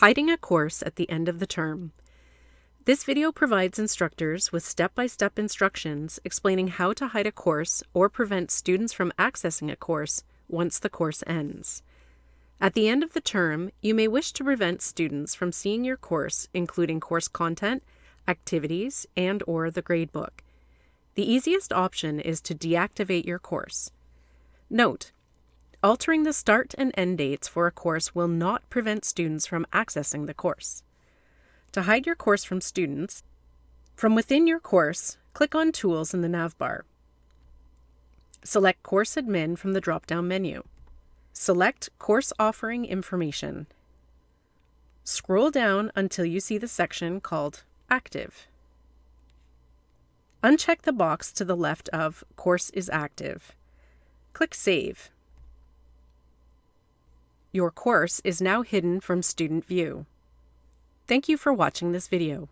Hiding a course at the end of the term. This video provides instructors with step-by-step -step instructions explaining how to hide a course or prevent students from accessing a course once the course ends. At the end of the term, you may wish to prevent students from seeing your course, including course content, activities, and or the gradebook. The easiest option is to deactivate your course. Note, Altering the start and end dates for a course will not prevent students from accessing the course. To hide your course from students, from within your course, click on Tools in the navbar. Select Course Admin from the drop-down menu. Select Course Offering Information. Scroll down until you see the section called Active. Uncheck the box to the left of Course is active. Click Save. Your course is now hidden from student view. Thank you for watching this video.